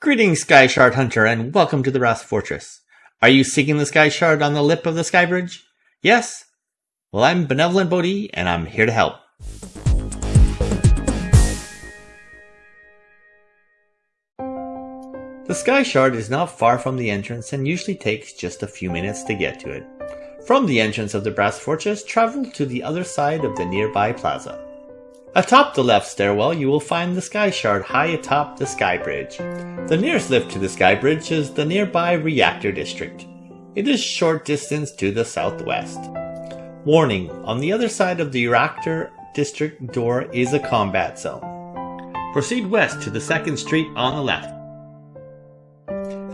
Greetings, Sky Shard Hunter, and welcome to the Brass Fortress. Are you seeking the Sky Shard on the lip of the Sky Bridge? Yes? Well, I'm Benevolent Bodhi, and I'm here to help. The Sky Shard is not far from the entrance and usually takes just a few minutes to get to it. From the entrance of the Brass Fortress, travel to the other side of the nearby plaza. Atop the left stairwell, you will find the Sky Shard high atop the Sky Bridge. The nearest lift to the Sky Bridge is the nearby Reactor District. It is short distance to the southwest. Warning, on the other side of the Reactor District door is a combat zone. Proceed west to the 2nd Street on the left.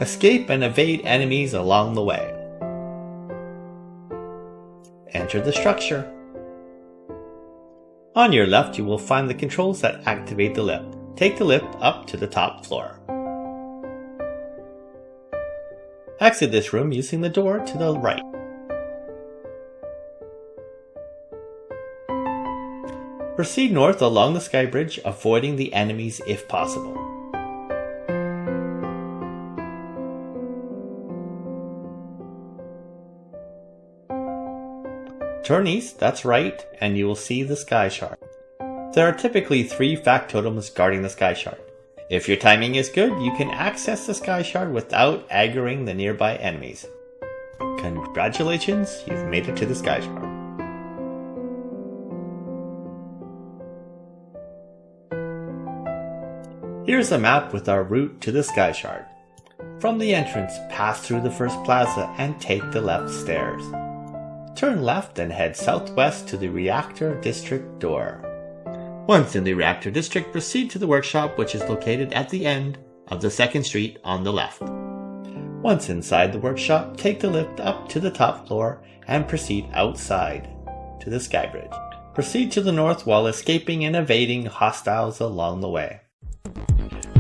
Escape and evade enemies along the way. Enter the structure. On your left, you will find the controls that activate the lift. Take the lift up to the top floor. Exit this room using the door to the right. Proceed north along the sky bridge, avoiding the enemies if possible. Turn east, that's right, and you will see the Sky Shard. There are typically three factotums guarding the Sky Shard. If your timing is good, you can access the Sky Shard without aggroing the nearby enemies. Congratulations, you've made it to the Sky Shard. Here's a map with our route to the Sky Shard. From the entrance, pass through the first plaza and take the left stairs. Turn left and head southwest to the Reactor District door. Once in the Reactor District, proceed to the workshop which is located at the end of the second street on the left. Once inside the workshop, take the lift up to the top floor and proceed outside to the sky bridge. Proceed to the north while escaping and evading hostiles along the way.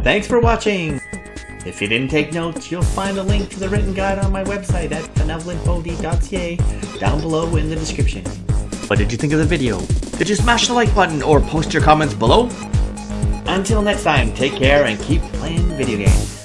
Thanks for watching! If you didn't take notes, you'll find a link to the written guide on my website at benevolentbodhi.ca down below in the description. What did you think of the video? Did you smash the like button or post your comments below? Until next time, take care and keep playing video games.